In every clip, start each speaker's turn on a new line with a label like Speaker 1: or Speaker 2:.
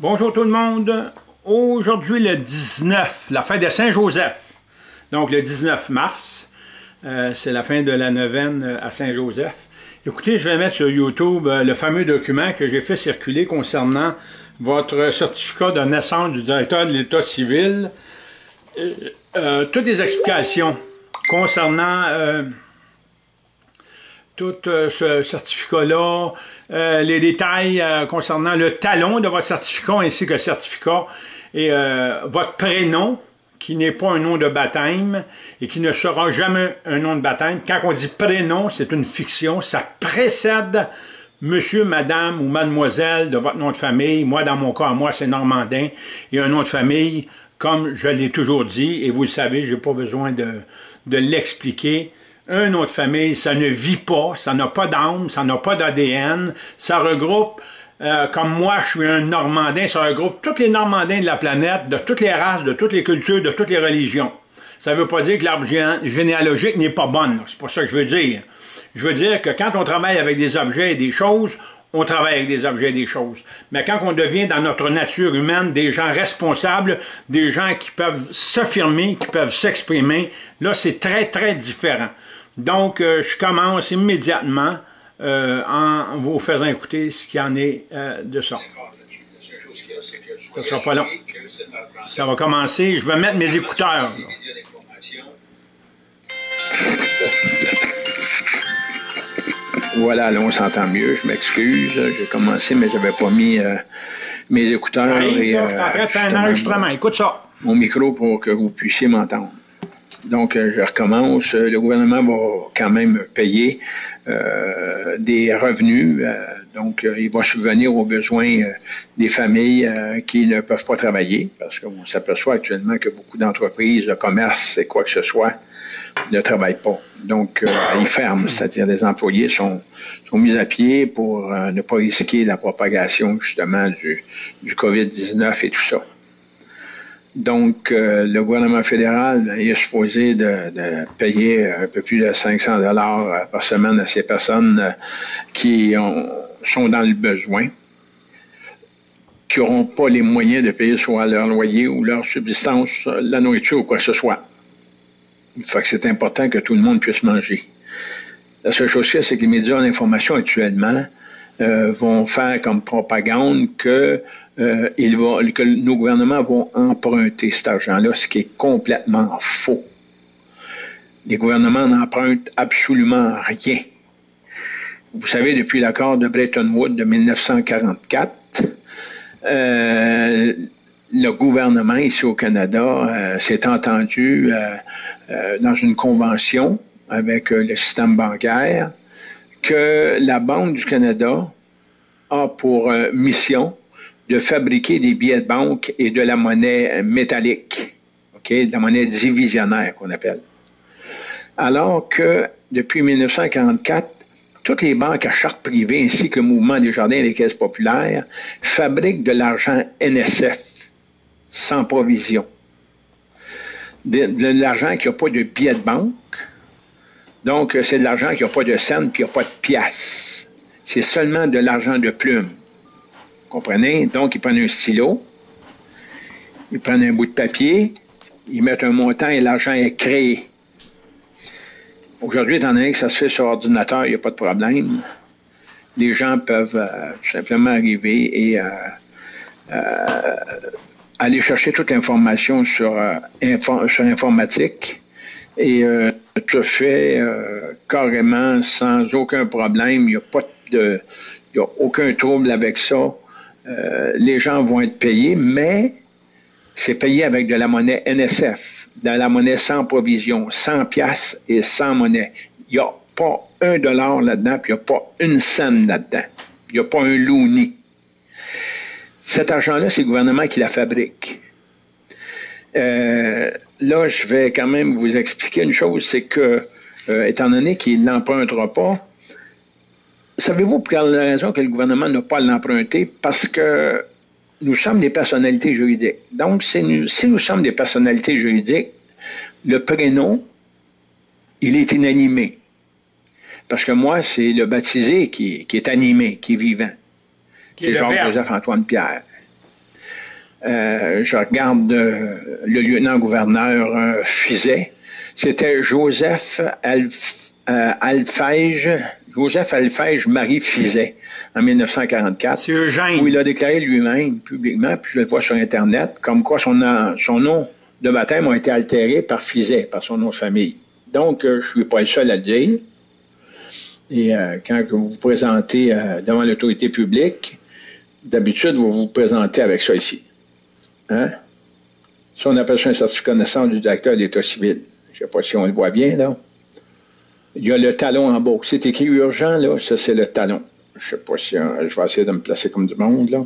Speaker 1: Bonjour tout le monde. Aujourd'hui, le 19, la fin de Saint-Joseph. Donc, le 19 mars, euh, c'est la fin de la neuvaine euh, à Saint-Joseph. Écoutez, je vais mettre sur YouTube euh, le fameux document que j'ai fait circuler concernant votre certificat de naissance du directeur de l'État civil. toutes les explications concernant tout euh, ce certificat-là, euh, les détails euh, concernant le talon de votre certificat ainsi que certificat et votre prénom, qui n'est pas un nom de baptême et qui ne sera jamais un nom de baptême. Quand on dit prénom, c'est une fiction, ça précède monsieur, madame ou mademoiselle de votre nom de famille. Moi, dans mon cas, moi, c'est Normandin et un nom de famille, comme je l'ai toujours dit, et vous le savez, je n'ai pas besoin de l'expliquer un nom de famille, ça ne vit pas, ça n'a pas d'âme, ça n'a pas d'ADN, ça regroupe, euh, comme moi je suis un Normandin, ça regroupe tous les Normandins de la planète, de toutes les races, de toutes les cultures, de toutes les religions. Ça ne veut pas dire que l'arbre généalogique n'est pas bonne, c'est pas ça que je veux dire. Je veux dire que quand on travaille avec des objets et des choses, on travaille avec des objets et des choses. Mais quand on devient dans notre nature humaine des gens responsables, des gens qui peuvent s'affirmer, qui peuvent s'exprimer, là c'est très très différent. Donc, euh, je commence immédiatement euh, en vous faisant écouter ce qu'il y en est euh, de ça. Ça sera pas long. Ça va commencer. Je vais mettre mes écouteurs.
Speaker 2: Voilà, là, on s'entend mieux. Je m'excuse. J'ai commencé, mais je n'avais pas mis mes écouteurs.
Speaker 1: Oui, je suis en train de faire un enregistrement. Écoute ça.
Speaker 2: Mon micro pour que vous puissiez m'entendre. Donc, euh, je recommence. Euh, le gouvernement va quand même payer euh, des revenus. donc, il va subvenir aux besoins des familles qui ne peuvent pas travailler, parce qu'on s'aperçoit actuellement que beaucoup d'entreprises, de commerce et quoi que ce soit, ne travaillent pas. Donc, ils ferment, c'est-à-dire les employés sont, sont mis à pied pour ne pas risquer la propagation justement du, du COVID-19 et tout ça. Donc, euh, le gouvernement fédéral est supposé de, payer un peu plus de 500 dollars par semaine à ces personnes euh, qui sont dans le besoin, qui n'auront pas les moyens de payer soit leur loyer ou leur subsistance, la nourriture ou quoi que ce soit. Il faut que c'est important que tout le monde puisse manger. La seule chose c'est que les médias d'information actuellement euh, vont faire comme propagande que euh, il va, que nos gouvernements vont emprunter cet argent-là, ce qui est complètement faux. Les gouvernements n'empruntent absolument rien. Vous savez, depuis l'accord de Bretton Woods de 1944, euh, le gouvernement ici au Canada euh, s'est entendu dans une convention avec le système bancaire que la Banque du Canada a pour mission de fabriquer des billets de banque et de la monnaie métallique, de la monnaie divisionnaire qu'on appelle. Alors que depuis 1944, toutes les banques à charte privée ainsi que le mouvement des jardins et des caisses populaires fabriquent de l'argent NSF sans provision. De, l'argent qui n'a pas de billets de banque. Donc, c'est de l'argent qui n'a pas de scène puis qui n'a pas de pièces. C'est seulement de l'argent de plume. Comprenez? Donc, ils prennent un stylo, ils prennent un bout de papier, ils mettent un montant et l'argent est créé. Aujourd'hui, étant donné que ça se fait sur ordinateur, il n'y a pas de problème. Les gens peuvent euh, simplement arriver et euh, euh, aller chercher toute l'information sur, sur informatique et tout fait carrément sans aucun problème. Il de, il n'y a aucun trouble avec ça. Euh, les gens vont être payés, mais c'est payé avec de la monnaie NSF, de la monnaie sans provision, sans pièces et sans monnaie. Il n'y a pas un dollar là-dedans, puis il n'y a pas une scène là-dedans. Il n'y a pas un louni. Cet argent-là, c'est le gouvernement qui la fabrique. Euh, là, je vais quand même vous expliquer une chose, c'est que, euh, étant donné qu'il n'empruntera pas, Savez-vous pour quelle raison que le gouvernement n'a pas l'emprunter? Parce que nous sommes des personnalités juridiques. Donc, si nous, si nous sommes des personnalités juridiques, le prénom, il est inanimé. Parce que moi, c'est le baptisé qui, est animé, qui est vivant. C'est Jean-Joseph-Antoine Pierre. euh, je regarde le lieutenant-gouverneur Fizet. C'était Joseph Alfège, Joseph Alfège Marie Fizet, en 1944. Où il a déclaré lui-même, publiquement, puis je le vois sur Internet, comme quoi son, son nom de baptême a été altéré par Fizet, par son nom de famille. Donc, je ne suis pas le seul à le dire. Et euh, quand vous vous présentez euh, devant l'autorité publique, d'habitude, vous vous présentez avec ça ici. Hein? Ça, on appelle ça un certificat de naissance du directeur d'État civil. Je ne sais pas si on le voit bien, là. Il y a le talon en bas. C'est écrit urgent, là. Ça, c'est le talon. Je sais pas si euh, je vais essayer de me placer comme du monde, là.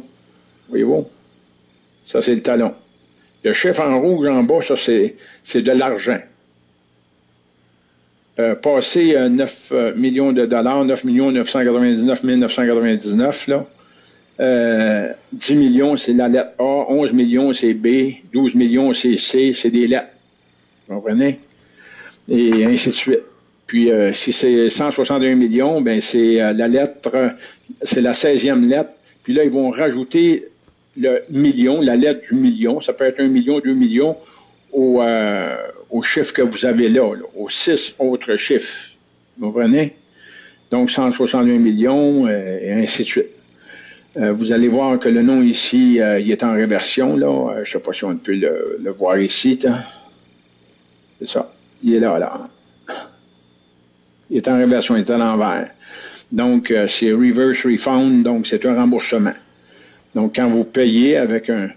Speaker 2: Voyez-vous? Ça, c'est le talon. Le chiffre en rouge en bas, ça, c'est de l'argent. Euh, passé 9 euh, euh, millions de dollars, 9 millions 999 999, là. 10 millions, c'est la lettre A, 11 millions, c'est B, 12 millions, c'est C, c'est des lettres. Vous comprenez? Et ainsi de suite. Puis, si c'est 161 millions, ben c'est la lettre, c'est la 16e lettre. Puis là, ils vont rajouter le million, la lettre du million. Ça peut être un million, deux millions, au, au chiffre que vous avez là, aux six autres chiffres. Vous comprenez? Donc 161 millions euh, et ainsi de suite. Euh, vous allez voir que le nom ici, euh, il est en réversion. Là. je ne sais pas si on peut le, voir ici. C'est ça. Il est là, là. Il est en réversion, il est à l'envers. Donc, c'est reverse refund, donc c'est un remboursement. Donc, quand vous payez avec un,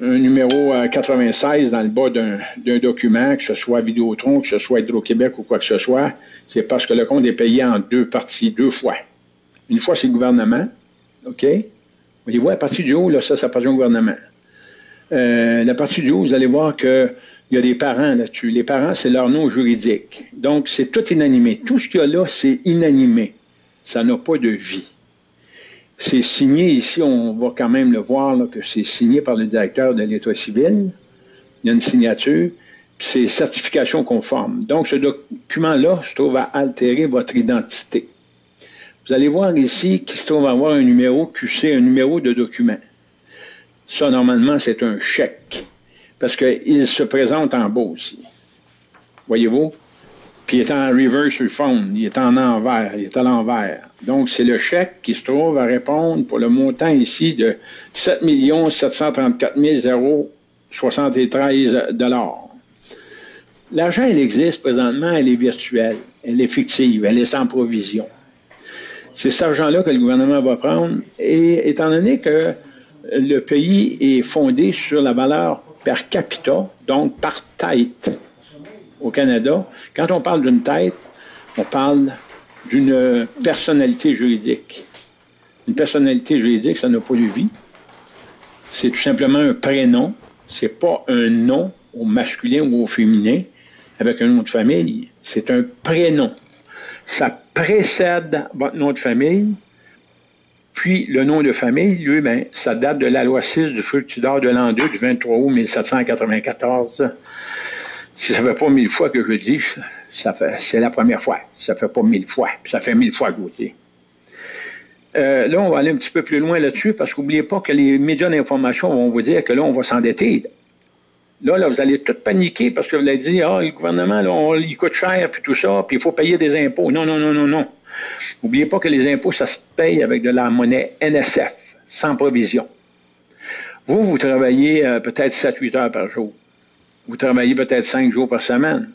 Speaker 2: numéro 96 dans le bas d'un document, que ce soit Vidéotron, que ce soit Hydro-Québec ou quoi que ce soit, c'est parce que le compte est payé en deux parties, deux fois. Une fois, c'est le gouvernement, OK? Voyez-vous, la partie du haut, là, ça, ça appartient au gouvernement. Euh, la partie du haut, vous allez voir qu'il y a des parents là-dessus. Les parents, c'est leur nom juridique. Donc, c'est tout inanimé. Tout ce qu'il y a là, c'est inanimé. Ça n'a pas de vie. C'est signé ici, on va quand même le voir, que c'est signé par le directeur de l'État civil. Il y a une signature, c'est certification conforme. Donc, ce document-là se trouve à altérer votre identité. Vous allez voir ici qu'il se trouve à avoir un numéro QC, un numéro de document. Ça, normalement, c'est un chèque, parce qu'il se présente en bas aussi. Voyez-vous? Puis il est en reverse refund, il est en envers, il est à l'envers. Donc, c'est le chèque qui se trouve à répondre pour le montant ici de 7 734 073 L'argent, elle existe présentement, elle est virtuelle, elle est fictive, elle est sans provision. C'est cet argent-là que le gouvernement va prendre. Et étant donné que le pays est fondé sur la valeur per capita, donc par tête, au Canada, quand on parle d'une tête, on parle d'une personnalité juridique. Une personnalité juridique, ça n'a pas de vie. C'est tout simplement un prénom. C'est pas un nom au masculin ou au féminin avec un nom de famille. C'est un prénom. Ça précède votre nom de famille. Puis le nom de famille, lui, ben, ça date de la loi 6 du Fructidor de l'an 2 du 23 août 1794 si ça fait pas mille fois que je dis, ça fait, c'est la première fois. Ça fait pas mille fois. Ça fait mille fois que je dis. Euh, là, on va aller un petit peu plus loin là-dessus parce qu'oubliez pas que les médias d'information vont vous dire que là, on va s'endetter. Là, là, vous allez tout paniquer parce que vous allez dire, ah, le gouvernement, là, il coûte cher, puis tout ça, puis il faut payer des impôts. Non, non, non, non, non. N'oubliez pas que les impôts, ça se paye avec de la monnaie NSF, sans provision. Vous, vous travaillez euh, peut-être 7-8 heures par jour vous travaillez peut-être cinq jours par semaine.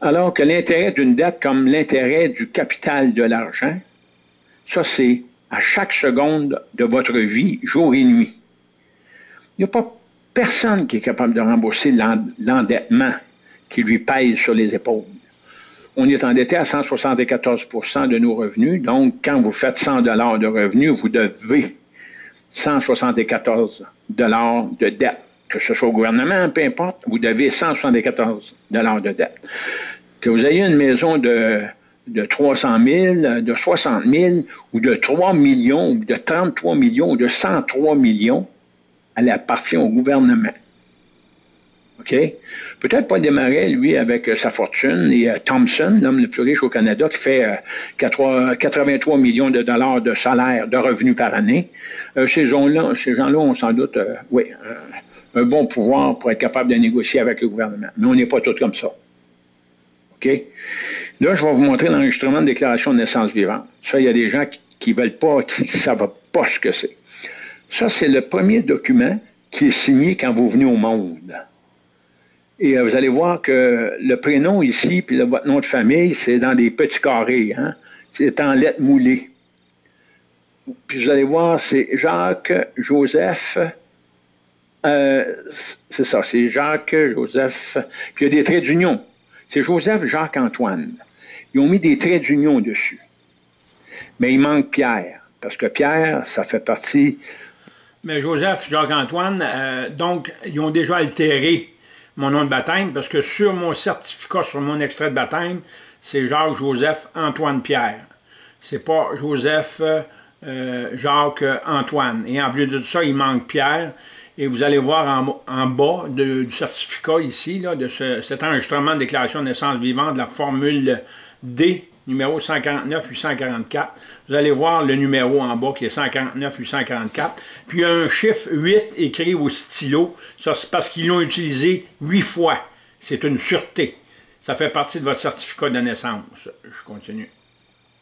Speaker 2: Alors que l'intérêt d'une dette comme l'intérêt du capital de l'argent, ça c'est à chaque seconde de votre vie, jour et nuit. Il n'y a pas personne qui est capable de rembourser l'endettement qui lui pèse sur les épaules. On est endetté à 174% de nos revenus. Donc, quand vous faites 100 dollars de revenus, vous devez 174 dollars de dette que ce soit au gouvernement, peu importe, vous devez 174 de dette. Que vous ayez une maison de, de 300 000, de 60 000, ou de 3 millions, ou de 33 millions, ou de 103 millions, elle appartient au gouvernement. OK? Peut-être pas démarrer, lui, avec sa fortune. Et Thompson, l'homme le plus riche au Canada, qui fait 83 millions de dollars de salaire, de revenus par année. ces gens-là ces gens -là ont sans doute, oui, un bon pouvoir pour être capable de négocier avec le gouvernement. Mais on n'est pas tous comme ça. OK? Là, je vais vous montrer l'enregistrement de déclaration de naissance vivante. Ça, il y a des gens qui ne veulent pas, qui ne savent pas ce que c'est. Ça, c'est le premier document qui est signé quand vous venez au monde. Et euh, vous allez voir que le prénom ici, puis votre nom de famille, c'est dans des petits carrés. Hein? C'est en lettres moulées. Puis vous allez voir, c'est Jacques, Joseph, euh, c'est ça, c'est Jacques, Joseph, puis il y a des traits d'union. C'est Joseph, Jacques, Antoine. Ils ont mis des traits d'union dessus. Mais il manque Pierre, parce que Pierre, ça fait partie.
Speaker 1: Mais Joseph, Jacques-Antoine, euh, donc, ils ont déjà altéré mon nom de baptême, parce que sur mon certificat, sur mon extrait de baptême, c'est Jacques, Joseph, Antoine, Pierre. C'est pas Joseph, euh, Jacques, Antoine. Et en plus de ça, il manque Pierre. Et vous allez voir en, bas du certificat ici, là, de cet enregistrement de déclaration de naissance vivante de la formule D, numéro 149 844. Vous allez voir le numéro en bas qui est 149 844. Puis il y a un chiffre 8 écrit au stylo. Ça, c'est parce qu'ils l'ont utilisé 8 fois. C'est une sûreté. Ça fait partie de votre certificat de naissance. Je continue.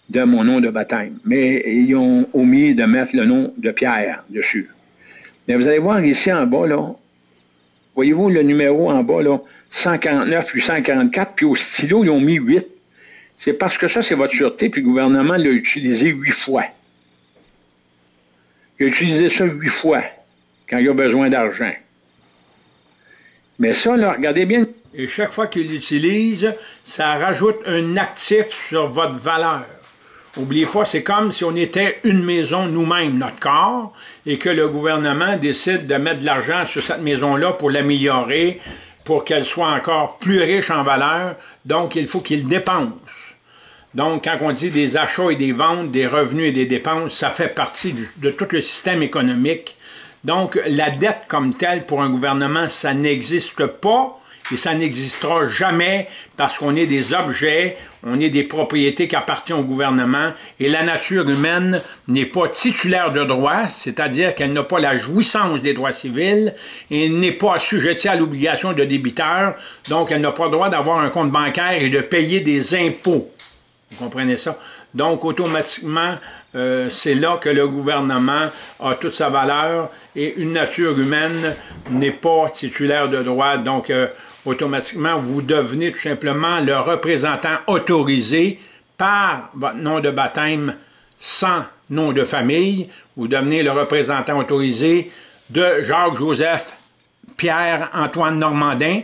Speaker 2: De mon nom de baptême. Mais ils ont omis de mettre le nom de Pierre dessus. Mais vous allez voir ici en bas, là, voyez-vous le numéro en bas, là, 149, 844, puis au stylo, ils ont mis 8. C'est parce que ça, c'est votre sûreté, puis le gouvernement l'a utilisé huit fois. Il a utilisé ça huit fois, quand il a besoin d'argent. Mais ça, là, regardez bien.
Speaker 1: Et chaque fois qu'il l'utilise, ça rajoute un actif sur votre valeur. N'oubliez pas, c'est comme si on était une maison nous-mêmes, notre corps, et que le gouvernement décide de mettre de l'argent sur cette maison-là pour l'améliorer, pour qu'elle soit encore plus riche en valeur. Donc, il faut qu'il dépense. Donc, quand on dit des achats et des ventes, des revenus et des dépenses, ça fait partie de tout le système économique. Donc, la dette comme telle pour un gouvernement, ça n'existe pas et ça n'existera jamais parce qu'on est des objets, on est des propriétés qui appartiennent au gouvernement et la nature humaine n'est pas titulaire de droits, c'est-à-dire qu'elle n'a pas la jouissance des droits civils et n'est pas assujettie à l'obligation de débiteur, donc elle n'a pas le droit d'avoir un compte bancaire et de payer des impôts. Vous comprenez ça? Donc, automatiquement, euh, c'est là que le gouvernement a toute sa valeur et une nature humaine n'est pas titulaire de droit. Donc, euh, automatiquement, vous devenez tout simplement le représentant autorisé par votre nom de baptême sans nom de famille. Vous devenez le représentant autorisé de Jacques-Joseph Pierre-Antoine Normandin,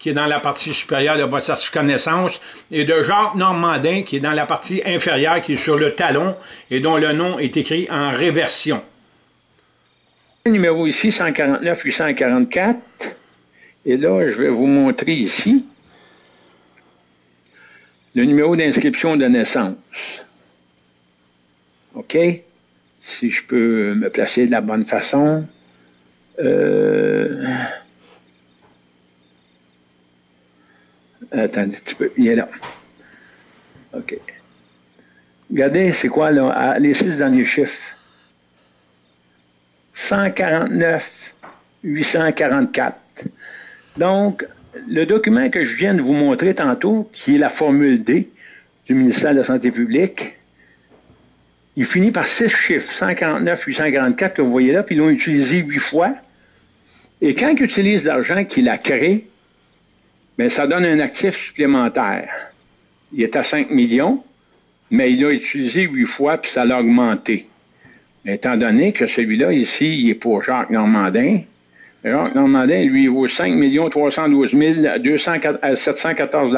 Speaker 1: qui est dans la partie supérieure de votre certificat de naissance, et de Jacques Normandin, qui est dans la partie inférieure, qui est sur le talon, et dont le nom est écrit en réversion.
Speaker 2: Le numéro ici, 149 844. Et là, je vais vous montrer ici le numéro d'inscription de naissance. OK? Si je peux me placer de la bonne façon. Euh... Attendez un petit peu. Il est là. OK. Regardez, c'est quoi là, les six derniers chiffres? 149 844. Donc, le document que je viens de vous montrer tantôt, qui est la formule D du ministère de la Santé publique, il finit par six chiffres, 149, 844 que vous voyez là, puis ils l'ont utilisé huit fois. Et quand ils utilisent l'argent qu'il a créé, bien, ça donne un actif supplémentaire. Il est à 5 millions, mais il l'a utilisé huit fois, puis ça l'a augmenté. Étant donné que celui-là, ici, il est pour Jacques Normandin, Jacques Normandin, lui, il vaut 5 312 714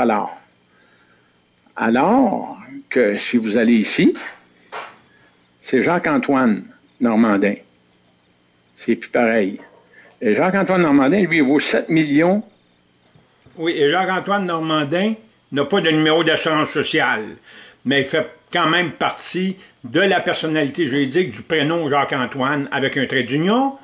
Speaker 2: Alors que si vous allez ici, c'est Jacques-Antoine Normandin. C'est plus pareil. Jacques-Antoine Normandin, lui, il vaut 7 millions.
Speaker 1: Oui, et Jacques-Antoine Normandin n'a pas de numéro d'assurance sociale, mais il fait quand même partie de la personnalité juridique du prénom Jacques-Antoine avec un trait d'union,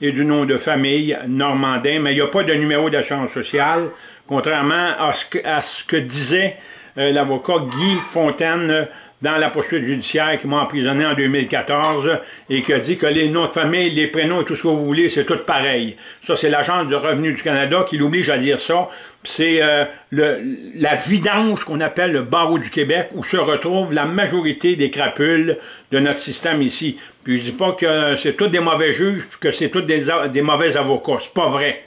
Speaker 1: et du nom de famille normandin, mais il n'y a pas de numéro d'assurance sociale, contrairement à ce que, disait euh, l'avocat Guy Fontaine dans la poursuite judiciaire qui m'a emprisonné en 2014 et qui a dit que les noms de famille, les prénoms et tout ce que vous voulez, c'est tout pareil. Ça, c'est l'Agence du revenu du Canada qui l'oblige à dire ça. C'est euh, la vidange qu'on appelle le barreau du Québec où se retrouve la majorité des crapules de notre système ici. Puis je dis pas que c'est tous des mauvais juges, que c'est tous des, des mauvais avocats. C'est pas vrai.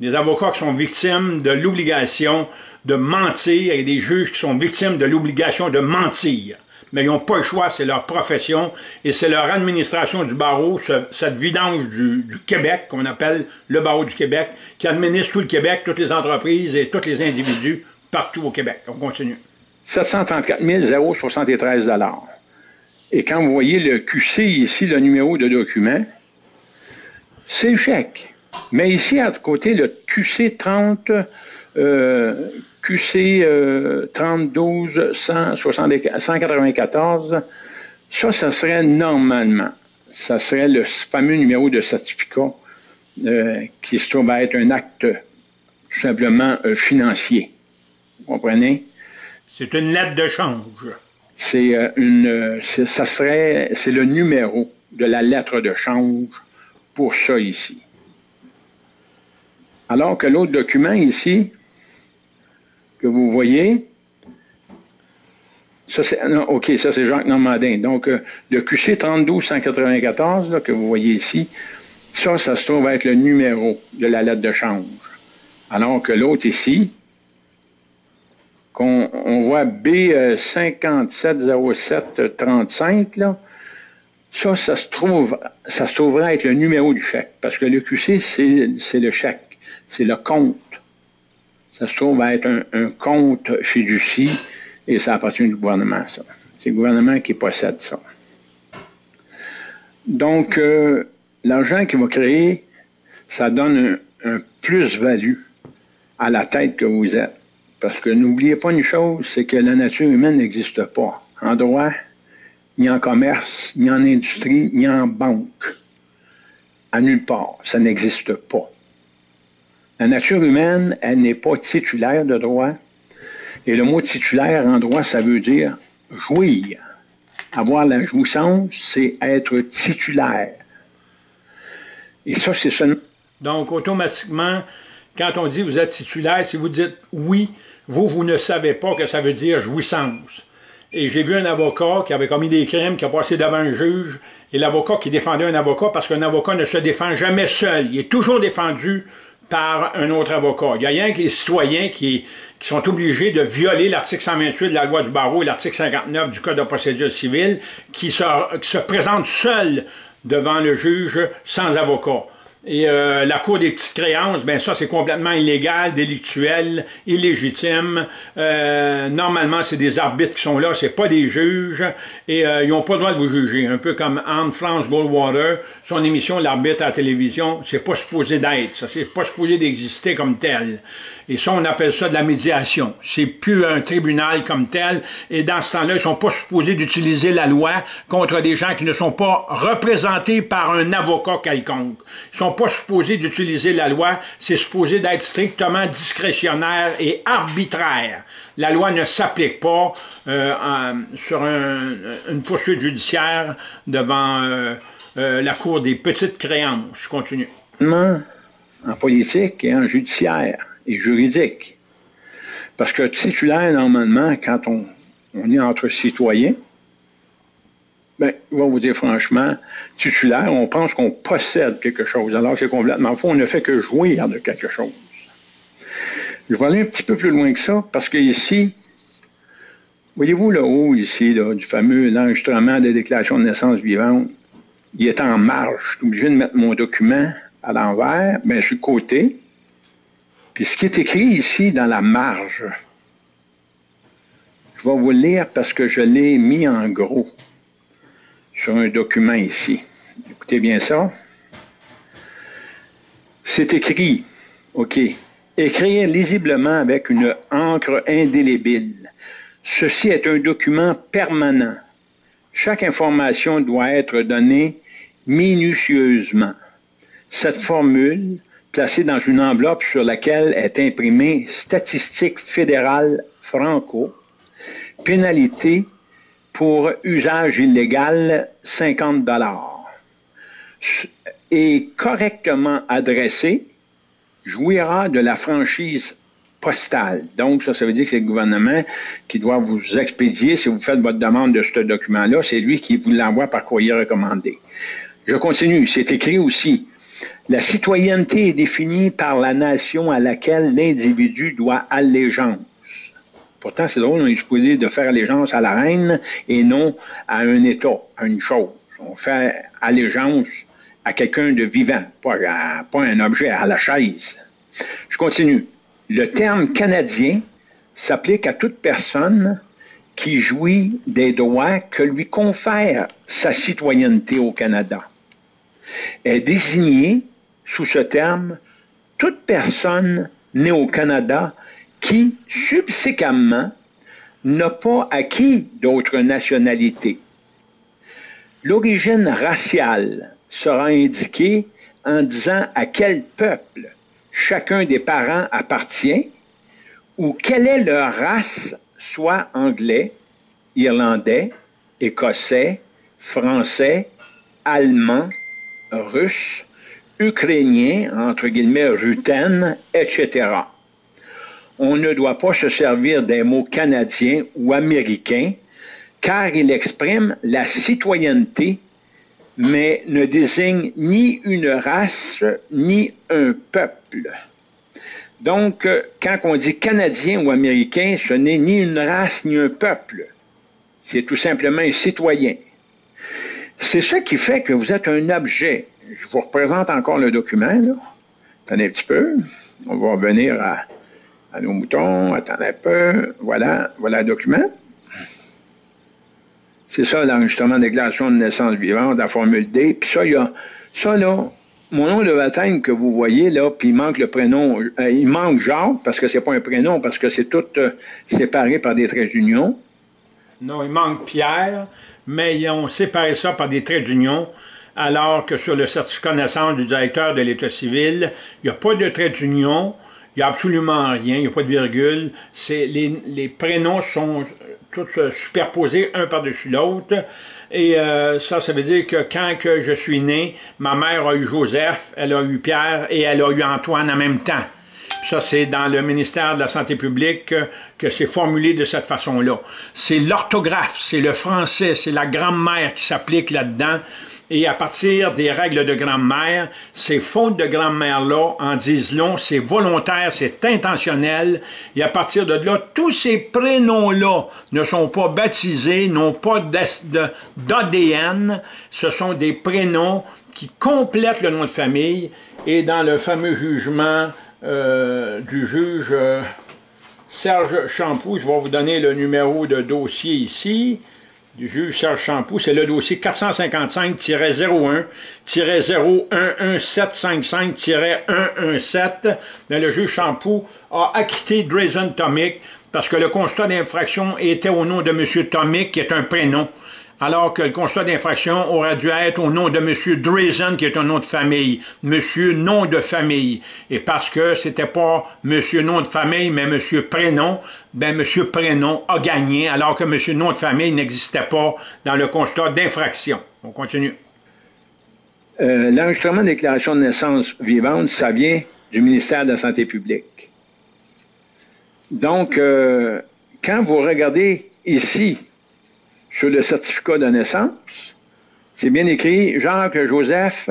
Speaker 1: Des avocats qui sont victimes de l'obligation de mentir et des juges qui sont victimes de l'obligation de mentir mais ils n'ont pas le choix, c'est leur profession et c'est leur administration du barreau, cette vidange du, Québec, qu'on appelle le barreau du Québec, qui administre tout le Québec, toutes les entreprises et tous les individus partout au Québec. On continue.
Speaker 2: 734 073 Et quand vous voyez le QC ici, le numéro de document, c'est chèque. Mais ici, à côté, le QC 30, QC 32 194, ça, ça serait normalement, ça serait le fameux numéro de certificat euh, qui se trouve à être un acte tout simplement euh, financier. Vous comprenez?
Speaker 1: C'est une lettre de change.
Speaker 2: C'est euh, une, ça serait, c'est le numéro de la lettre de change pour ça ici. Alors que l'autre document ici, que vous voyez. Ça, c'est, OK, ça, c'est Jacques Normandin. Donc, euh, le QC 32194, que vous voyez ici, ça, ça se trouve être le numéro de la lettre de change. Alors que l'autre ici, qu'on on voit B570735, là, ça, ça se trouve, ça se trouverait être le numéro du chèque. Parce que le QC, c'est le chèque. C'est le compte ça se trouve être un, compte chez Lucie et ça appartient au gouvernement, ça. C'est le gouvernement qui possède ça. Donc, euh, l'argent qu'il va créer, ça donne un, plus-value à la tête que vous êtes. Parce que n'oubliez pas une chose, c'est que la nature humaine n'existe pas. En droit, ni en commerce, ni en industrie, ni en banque. À nulle part. Ça n'existe pas. La nature humaine, elle n'est pas titulaire de droit. Et le mot titulaire en droit, ça veut dire jouir. Avoir la jouissance, c'est être titulaire. Et ça, c'est seulement.
Speaker 1: Donc, automatiquement, quand on dit vous êtes titulaire, si vous dites oui, vous, vous ne savez pas que ça veut dire jouissance. Et j'ai vu un avocat qui avait commis des crimes, qui a passé devant un juge, et l'avocat qui défendait un avocat, parce qu'un avocat ne se défend jamais seul. Il est toujours défendu par un autre avocat. Il y a rien que les citoyens qui, sont obligés de violer l'article 128 de la loi du barreau et l'article 59 du Code de procédure civile qui se, qui se présentent seuls devant le juge sans avocat. Et euh, la cour des petites créances, ben ça c'est complètement illégal, délictuel, illégitime. Euh, normalement, c'est des arbitres qui sont là, c'est pas des juges, et euh, ils n'ont pas le droit de vous juger. Un peu comme Anne-France Goldwater, son émission L'arbitre à la télévision, c'est pas supposé d'être, ça, c'est pas supposé d'exister comme tel. Et ça, on appelle ça de la médiation. C'est plus un tribunal comme tel. Et dans ce temps-là, ils sont pas supposés d'utiliser la loi contre des gens qui ne sont pas représentés par un avocat quelconque. Pas supposés d'utiliser la loi. C'est supposé d'être strictement discrétionnaire et arbitraire. La loi ne s'applique pas euh, sur une poursuite judiciaire devant euh, euh, la Cour des petites créances. Je continue.
Speaker 2: En politique et en judiciaire et juridique. Parce que titulaire, normalement, quand on, est entre citoyens, ben, je vais vous dire franchement, titulaire, on pense qu'on possède quelque chose, alors c'est complètement faux. On ne fait que jouir de quelque chose. Je vais aller un petit peu plus loin que ça, parce que ici, voyez-vous le haut ici, du fameux enregistrement des déclarations de naissance vivante, il est en marge. Je suis obligé de mettre mon document à l'envers, mais je suis côté. Puis ce qui est écrit ici dans la marge, je vais vous le lire parce que je l'ai mis en gros sur un document ici. Écoutez bien ça. C'est écrit, OK, écrire lisiblement avec une encre indélébile. Ceci est un document permanent. Chaque information doit être donnée minutieusement. cette formule placée dans une enveloppe sur laquelle est imprimé Statistique fédérale franco, pénalité pour usage illégal 50 dollars. Et correctement adressé, jouira de la franchise postale. Donc, ça, ça veut dire que c'est le gouvernement qui doit vous expédier, si vous faites votre demande de ce document-là, c'est lui qui vous l'envoie par courrier recommandé. Je continue. C'est écrit aussi. La citoyenneté est définie par la nation à laquelle l'individu doit allégeance. Pourtant, c'est drôle, on est supposé de faire allégeance à la reine et non à un État, à une chose. On fait allégeance à quelqu'un de vivant, pas, à, un objet, à la chaise. Je continue. Le terme canadien s'applique à toute personne qui jouit des droits que lui confère sa citoyenneté au Canada. Est désignée sous ce terme toute personne née au Canada qui, subséquemment, n'a pas acquis d'autres nationalités. L'origine raciale sera indiquée en disant à quel peuple chacun des parents appartient ou quelle est leur race, soit anglais, irlandais, écossais, français, allemand, russe, ukrainien, entre guillemets, ruten, etc. On ne doit pas se servir des mots canadiens ou américains car il exprime la citoyenneté mais ne désigne ni une race ni un peuple. Donc, euh, quand on dit canadien ou américain, ce n'est ni une race ni un peuple. C'est tout simplement un citoyen. C'est ça qui fait que vous êtes un objet. Je vous représente encore le document. Là. Un petit peu. On va revenir à, à nos moutons. Attendez un peu. Voilà, voilà le document. C'est ça l'enregistrement de déclaration de naissance vivante, la formule D. Puis ça, il y a ça là, mon nom de baptême que vous voyez là, puis il manque le prénom, euh, il manque Jacques parce que c'est pas un prénom, parce que c'est tout euh, séparé par des traits d'union.
Speaker 1: Non, il manque Pierre, mais ils ont séparé ça par des traits d'union, alors que sur le certificat de naissance du directeur de l'État civil, il n'y a pas de traits d'union, il n'y a absolument rien, il n'y a pas de virgule. Les, prénoms sont tous superposés un par-dessus l'autre. Et euh, ça, ça veut dire que quand je suis né, ma mère a eu Joseph, elle a eu Pierre et elle a eu Antoine en même temps. Ça, c'est dans le ministère de la Santé publique que, que c'est formulé de cette façon-là. C'est l'orthographe, c'est le français, c'est la grammaire qui s'applique là-dedans. Et à partir des règles de grammaire, ces fautes de grammaire-là en disent long, c'est volontaire, c'est intentionnel. Et à partir de là, tous ces prénoms-là ne sont pas baptisés, n'ont pas d'ADN. Ce sont des prénoms qui complètent le nom de famille. Et dans le fameux jugement euh, du juge euh, Serge Champoux, je vais vous donner le numéro de dossier ici du juge Serge Champoux, c'est le dossier 455-01-011-755-117. Le juge Champoux a acquitté Drazen Tomic parce que le constat d'infraction était au nom de M. Tomic, qui est un prénom alors que le constat d'infraction aurait dû être au nom de M. Drazen, qui est un nom de famille, Monsieur nom de famille. Et parce que c'était pas Monsieur nom de famille, mais Monsieur prénom, ben Monsieur prénom a gagné, alors que Monsieur nom de famille n'existait pas dans le constat d'infraction. On continue.
Speaker 2: Euh, L'enregistrement de déclaration de naissance vivante, ça vient du ministère de la Santé publique. Donc, euh, quand vous regardez ici sur le certificat de naissance, c'est bien écrit Jacques-Joseph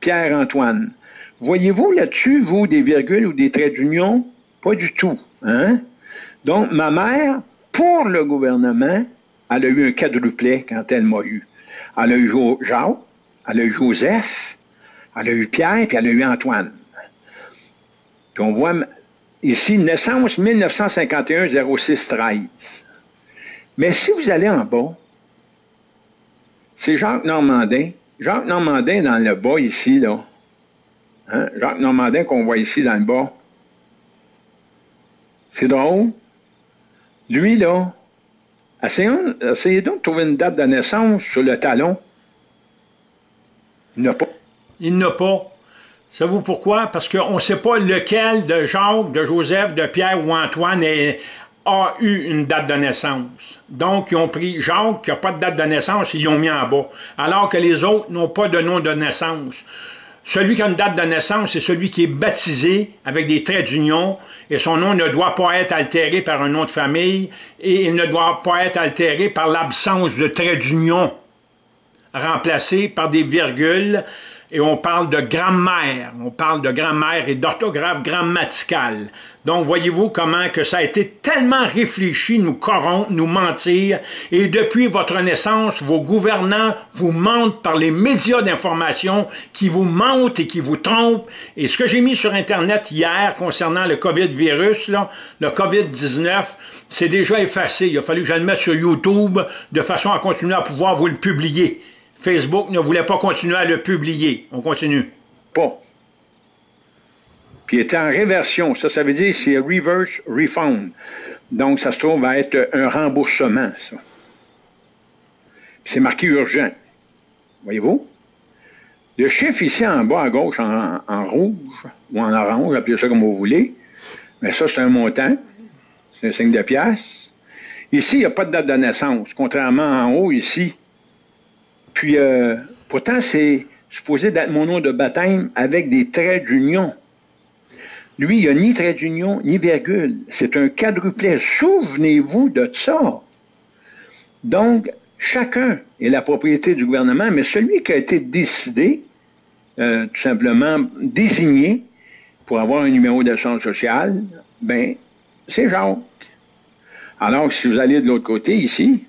Speaker 2: Pierre-Antoine. Voyez-vous là-dessus, vous, des virgules ou des traits d'union? Pas du tout. Hein? Donc, ma mère, pour le gouvernement, elle a eu un quadruplet quand elle m'a eu. Elle a eu Jacques, elle a eu Joseph, elle a eu Pierre, puis elle a eu Antoine. Puis on voit ici, naissance 1951-06-13. Mais si vous allez en bas, c'est Jacques Normandin. Jacques Normandin dans le bas ici, là. Hein? Jacques Normandin qu'on voit ici dans le bas. C'est drôle. Lui, là, essayez, donc de trouver une date de naissance sur le talon. Il n'a pas.
Speaker 1: Il n'a pas. Savez-vous pourquoi? Parce qu'on ne sait pas lequel de Jacques, de Joseph, de Pierre ou Antoine a eu une date de naissance. Donc, ils ont pris Jacques, qui n'a pas de date de naissance, ils l'ont mis en bas. Alors que les autres n'ont pas de nom de naissance. Celui qui a une date de naissance, c'est celui qui est baptisé avec des traits d'union et son nom ne doit pas être altéré par un nom de famille et il ne doit pas être altéré par l'absence de traits d'union remplacés par des virgules et on parle de grammaire, on parle de grammaire et d'orthographe grammaticale. Donc, voyez-vous comment que ça a été tellement réfléchi, nous corrompre, nous mentir, et depuis votre naissance, vos gouvernants vous mentent par les médias d'information qui vous mentent et qui vous trompent. Et ce que j'ai mis sur Internet hier concernant le COVID-virus, le COVID-19, c'est déjà effacé. Il a fallu que je le mette sur YouTube de façon à continuer à pouvoir vous le publier. Facebook ne voulait pas continuer à le publier. On continue.
Speaker 2: Pas. Puis il était en réversion. Ça, ça veut dire c'est reverse refund. Donc, ça se trouve à être un remboursement, ça. C'est marqué urgent. Voyez-vous? Le chiffre ici en bas à gauche, en, rouge ou en orange, appelez ça comme vous voulez, mais ça, c'est un montant. C'est un signe de pièce. Ici, il n'y a pas de date de naissance, contrairement en haut, ici, puis, euh, pourtant, c'est supposé d'être mon nom de baptême avec des traits d'union. Lui, il n'y a ni trait d'union, ni virgule. C'est un quadruplet. Souvenez-vous de ça. Donc, chacun est la propriété du gouvernement, mais celui qui a été décidé, euh, tout simplement désigné pour avoir un numéro d'assurance sociale, ben, c'est Jacques. Alors, si vous allez de l'autre côté, ici,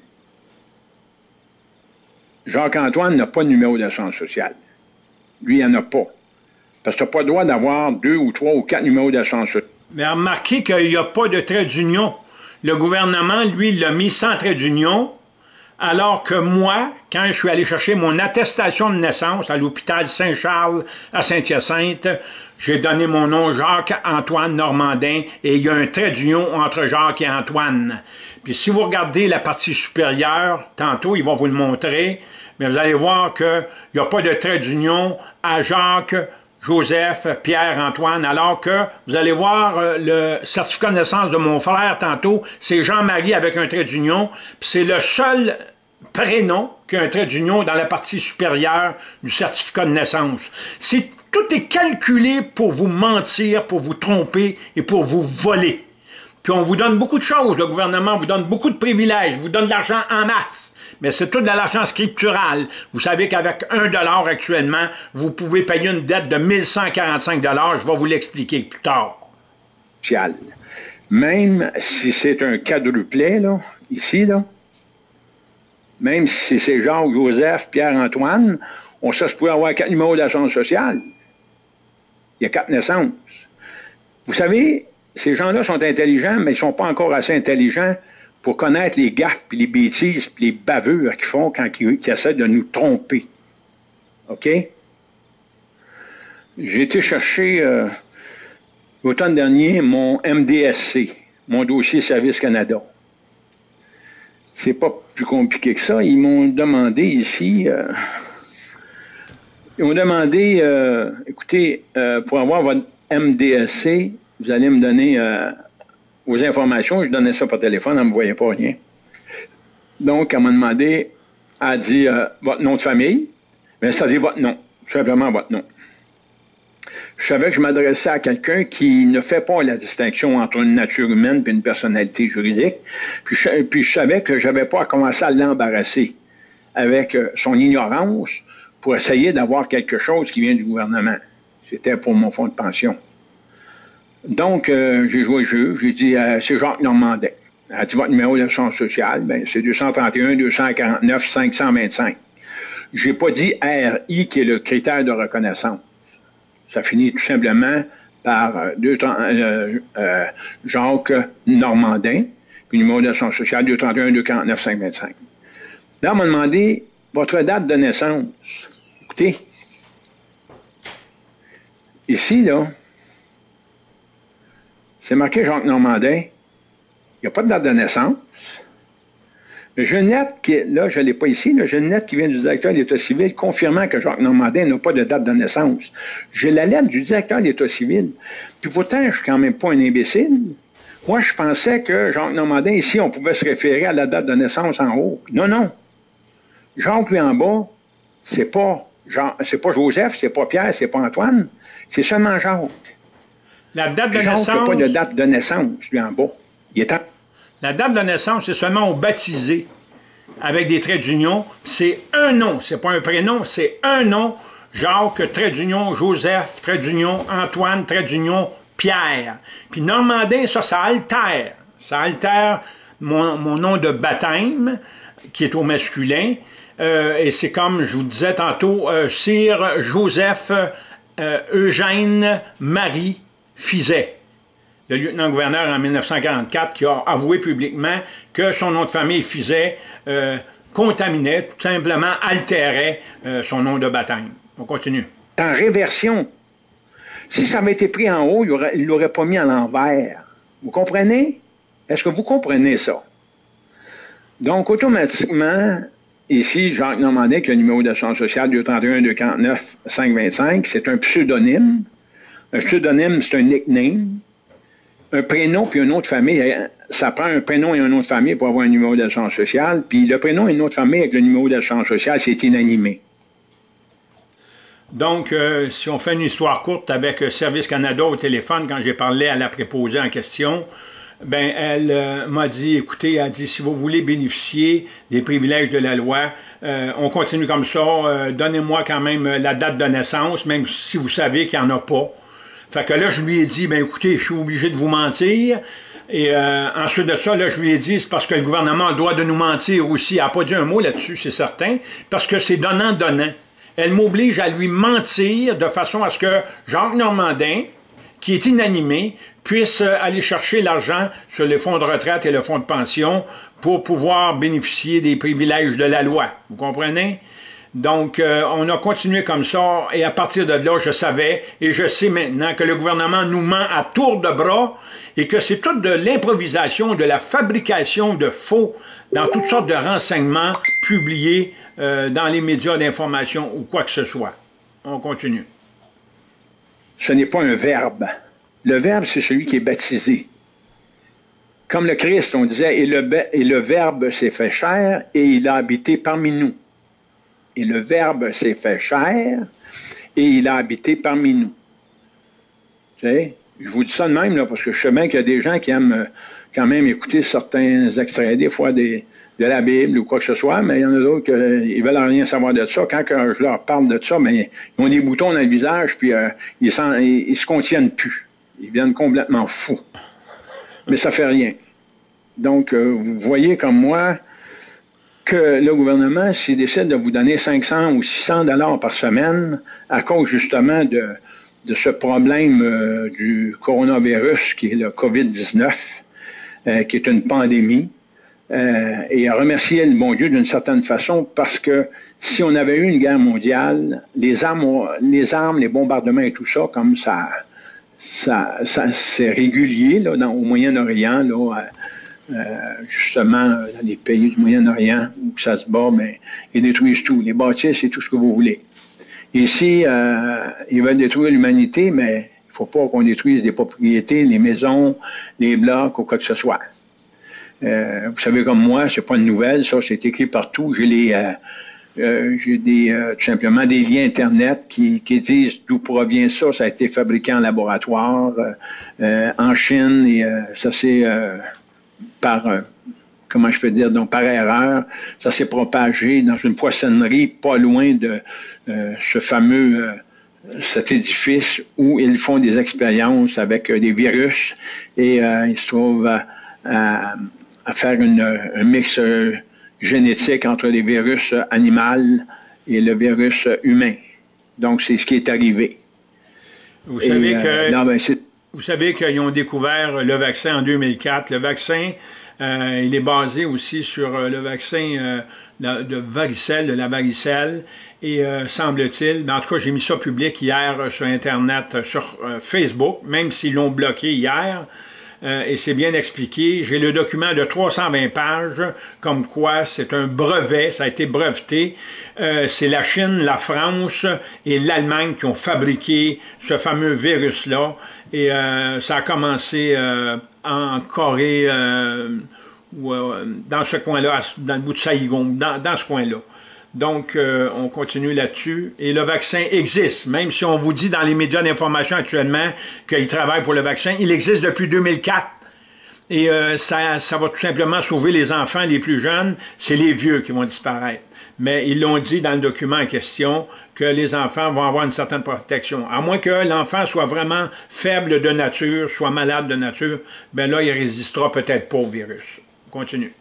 Speaker 2: Jacques-Antoine n'a pas de numéro d'assurance sociale. Lui, il n'en a pas. Parce que tu n'as pas le droit d'avoir deux ou trois ou quatre numéros d'assurance sociale.
Speaker 1: Mais remarquez qu'il n'y a pas de trait d'union. Le gouvernement, lui, l'a mis sans trait d'union, alors que moi, quand je suis allé chercher mon attestation de naissance à l'hôpital Saint-Charles à Saint-Hyacinthe, j'ai donné mon nom Jacques-Antoine Normandin et il y a un trait d'union entre Jacques et Antoine. Puis si vous regardez la partie supérieure, tantôt, ils vont vous le montrer, mais vous allez voir qu'il n'y a pas de trait d'union à Jacques, Joseph, Pierre, Antoine, alors que vous allez voir euh, le certificat de naissance de mon frère tantôt, c'est Jean-Marie avec un trait d'union, puis c'est le seul prénom qui a un trait d'union dans la partie supérieure du certificat de naissance. Tout est calculé pour vous mentir, pour vous tromper et pour vous voler. Puis on vous donne beaucoup de choses, le gouvernement vous donne beaucoup de privilèges, vous donne de l'argent en masse. Mais c'est tout de l'argent scriptural. Vous savez qu'avec un dollar actuellement, vous pouvez payer une dette de 1145 dollars. Je vais vous l'expliquer plus tard.
Speaker 2: Même si c'est un quadruplet, là, ici, là, même si c'est Jacques, Joseph, Pierre-Antoine, on sait se pourrait avoir quatre numéros d'assurance sociale. Il y a quatre naissances. Vous savez, ces gens-là sont intelligents, mais ils ne sont pas encore assez intelligents pour connaître les gaffes, puis les bêtises, puis les bavures qu'ils font quand ils, essaient de nous tromper. OK? J'ai été chercher euh, l'automne dernier mon MDSC, mon dossier Service Canada. C'est pas plus compliqué que ça. Ils m'ont demandé ici, euh, ils m'ont demandé, euh, écoutez, pour avoir votre MDSC, vous allez me donner euh, vos informations. Je donnais ça par téléphone, elle ne me voyait pas rien. Donc, elle m'a demandé, elle a dit euh, votre nom de famille, mais ça dit votre nom, simplement votre nom. Je savais que je m'adressais à quelqu'un qui ne fait pas la distinction entre une nature humaine et une personnalité juridique. Puis je, puis je savais que je n'avais pas à commencer à l'embarrasser avec euh, son ignorance pour essayer d'avoir quelque chose qui vient du gouvernement. C'était pour mon fonds de pension. Donc, euh, j'ai joué le jeu. J'ai dit, euh, c'est Jacques Normandin. Elle dit, votre numéro d'assurance sociale, ben, c'est 231 249 525. J'ai pas dit RI qui est le critère de reconnaissance. Ça finit tout simplement par euh, deux, euh, Jacques Normandin, puis numéro d'assurance sociale 231 249 525. Là, on m'a demandé votre date de naissance. Écoutez, ici, là, c'est marqué Jacques Normandin. Il n'y a pas de date de naissance. J'ai une lettre qui là, je ne l'ai pas ici, une lettre qui vient du directeur de l'État civil confirmant que Jacques Normandin n'a pas de date de naissance. J'ai la lettre du directeur de l'État civil. Puis pourtant, je ne suis quand même pas un imbécile. Moi, je pensais que Jacques Normandin, ici, on pouvait se référer à la date de naissance en haut. Non, non. Jacques, lui, en bas, c'est pas, Jean, pas Joseph, c'est pas Pierre, c'est pas Antoine, c'est seulement Jacques.
Speaker 1: La date de naissance.
Speaker 2: n'a pas de date de naissance, lui, en bas. Il est en...
Speaker 1: La date de naissance, c'est seulement au baptisé avec des traits d'union. C'est un nom, c'est pas un prénom, c'est un nom. Jacques, trait d'union, Joseph, trait d'union, Antoine, trait d'union, Pierre. Puis Normandin, ça, ça altère. Ça altère mon, mon nom de baptême, qui est au masculin. Euh, et c'est comme je vous disais tantôt, euh, Sire Joseph euh, Eugène Marie Fizet le lieutenant-gouverneur en 1944 qui a avoué publiquement que son nom de famille Fizet euh, contaminait, tout simplement altérait euh, son nom de baptême. On continue.
Speaker 2: En réversion. Si ça avait été pris en haut, il ne l'aurait pas mis à l'envers. Vous comprenez? Est-ce que vous comprenez ça? Donc, automatiquement, ici, Jacques Normandin, qui a le numéro d'assurance sociale 231 249 525, c'est un pseudonyme. Un pseudonyme, c'est un nickname un prénom puis un nom de famille, ça prend un prénom et un nom de famille pour avoir un numéro d'assurance sociale. Puis le prénom et le nom de famille avec le numéro d'assurance sociale, c'est inanimé.
Speaker 1: Donc, euh, si on fait une histoire courte avec Service Canada au téléphone, quand j'ai parlé à la préposée en question, ben elle euh, m'a dit, écoutez, elle a dit, si vous voulez bénéficier des privilèges de la loi, euh, on continue comme ça, donnez-moi quand même la date de naissance, même si vous savez qu'il n'y en a pas. Fait que là, je lui ai dit, ben écoutez, je suis obligé de vous mentir. Et euh, ensuite de ça, là, je lui ai dit, c'est parce que le gouvernement doit de nous mentir aussi. Elle n'a pas dit un mot là-dessus, c'est certain, parce que c'est donnant-donnant. Elle m'oblige à lui mentir de façon à ce que Jacques Normandin, qui est inanimé, puisse aller chercher l'argent sur les fonds de retraite et le fonds de pension pour pouvoir bénéficier des privilèges de la loi. Vous comprenez? Donc, euh, on a continué comme ça, et à partir de là, je savais, et je sais maintenant que le gouvernement nous ment à tour de bras, et que c'est toute de l'improvisation, de la fabrication de faux dans toutes sortes de renseignements publiés euh, dans les médias d'information ou quoi que ce soit. On continue.
Speaker 2: Ce n'est pas un verbe. Le verbe, c'est celui qui est baptisé. Comme le Christ, on disait, et le, et le verbe s'est fait chair, et il a habité parmi nous et le Verbe s'est fait chair et il a habité parmi nous. Je vous dis ça de même, là, parce que je sais bien qu'il y a des gens qui aiment euh, quand même écouter certains extraits, des fois de la Bible ou quoi que ce soit, mais il y en a d'autres qui ne veulent rien savoir de ça. Quand je leur parle de ça, mais ils ont des boutons dans le visage, puis euh, ils, ne se contiennent plus. Ils viennent complètement fous. Mais ça fait rien. Donc, euh, vous voyez comme moi, que le gouvernement, s'il décide de vous donner 500 ou 600 dollars par semaine à cause justement de, de ce problème euh, du coronavirus qui est le COVID-19, euh, qui est une pandémie, euh, et à remercier le bon Dieu d'une certaine façon parce que si on avait eu une guerre mondiale, les armes, les armes, les bombardements et tout ça, comme ça, ça, ça c'est régulier là, dans, au Moyen-Orient, là, justement dans les pays du Moyen-Orient où ça se bat, mais ils détruisent tout. Les bâtisses et tout ce que vous voulez. Ici, euh, ils veulent détruire l'humanité, mais il faut pas qu'on détruise des propriétés, les maisons, les blocs ou quoi que ce soit. Euh, vous savez comme moi, c'est pas une nouvelle, ça, c'est écrit partout. J'ai les j'ai des tout simplement des liens internet qui disent d'où provient ça. Ça a été fabriqué en laboratoire en Chine et ça c'est par, euh, comment je peux dire, donc par erreur, ça s'est propagé dans une poissonnerie pas loin de euh, ce fameux euh, cet édifice où ils font des expériences avec des virus et ils se trouvent à, faire un mix génétique entre les virus animaux et le virus humain. Donc, c'est ce qui est arrivé.
Speaker 1: Vous savez que... Ben, vous savez qu'ils ont découvert le vaccin en 2004. Le vaccin, euh, il est basé aussi sur euh, le vaccin euh, de varicelle, de la varicelle. Et semble-t-il, en tout cas, j'ai mis ça public hier sur Internet, sur Facebook, même s'ils l'ont bloqué hier. et c'est bien expliqué. J'ai le document de 320 pages, comme quoi c'est un brevet, ça a été breveté. C'est la Chine, la France et l'Allemagne qui ont fabriqué ce fameux virus-là. Et euh, ça a commencé en Corée, ou, dans ce coin-là, dans le bout de Saigon, dans ce coin-là. Donc, euh, on continue là-dessus. Et le vaccin existe, même si on vous dit dans les médias d'information actuellement qu'il travaille pour le vaccin, il existe depuis 2004. Et euh, ça va tout simplement sauver les enfants les plus jeunes, c'est les vieux qui vont disparaître. Mais ils l'ont dit dans le document en question que les enfants vont avoir une certaine protection. À moins que l'enfant soit vraiment faible de nature, soit malade de nature, ben là, il résistera peut-être pas au virus. continue.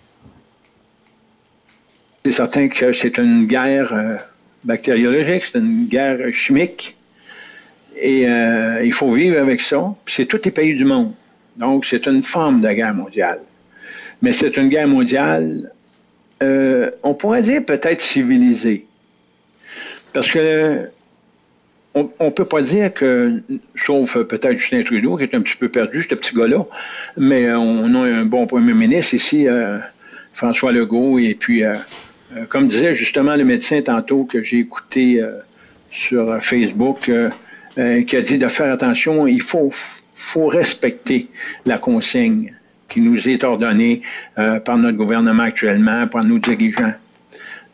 Speaker 2: C'est certain que c'est une guerre euh, bactériologique, c'est une guerre chimique. Et euh, il faut vivre avec ça. C'est tous les pays du monde. Donc, c'est une forme de guerre mondiale. Mais c'est une guerre mondiale, euh, on pourrait dire peut-être civilisée. Parce que on ne peut pas dire que, sauf peut-être Justin Trudeau, qui est un petit peu perdu, ce petit gars-là, mais on a un bon premier ministre ici, François Legault, et puis euh, comme disait justement le médecin tantôt que j'ai écouté euh, sur Facebook, euh, qui a dit de faire attention, il faut respecter la consigne qui nous est ordonnée par notre gouvernement actuellement, par nos dirigeants.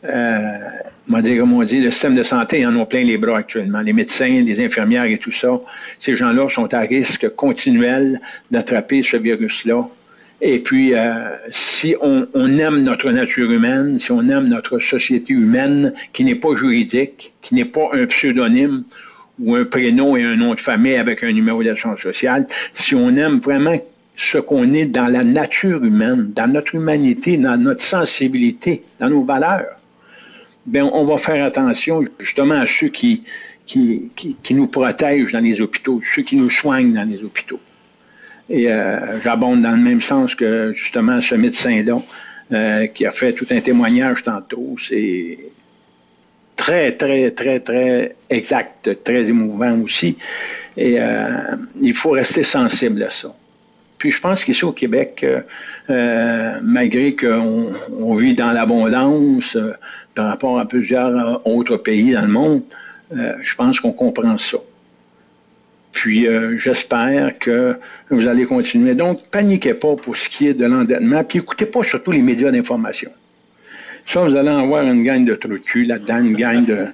Speaker 2: Euh, comme on dit, le système de santé en ont plein les bras actuellement. Les médecins, les infirmières et tout ça, ces gens-là sont à risque continuel d'attraper ce virus-là. Et puis, euh, si on, aime notre nature humaine, si on aime notre société humaine, qui n'est pas juridique, qui n'est pas un pseudonyme ou un prénom et un nom de famille avec un numéro d'assurance sociale, si on aime vraiment ce qu'on est dans la nature humaine, dans notre humanité, dans notre sensibilité, dans nos valeurs, bien, on va faire attention justement à ceux qui, qui, qui nous protègent dans les hôpitaux, ceux qui nous soignent dans les hôpitaux. Et euh, j'abonde dans le même sens que justement ce médecin-là euh, qui a fait tout un témoignage tantôt. C'est très, très, très, très exact, très émouvant aussi. Et euh, il faut rester sensible à ça. Puis je pense qu'ici au Québec, malgré qu'on on vit dans l'abondance par rapport à plusieurs autres pays dans le monde, je pense qu'on comprend ça. Puis euh, j'espère que vous allez continuer. Donc, paniquez pas pour ce qui est de l'endettement, puis écoutez pas surtout les médias d'information. Ça, vous allez avoir une gagne de cul là-dedans, une gagne de,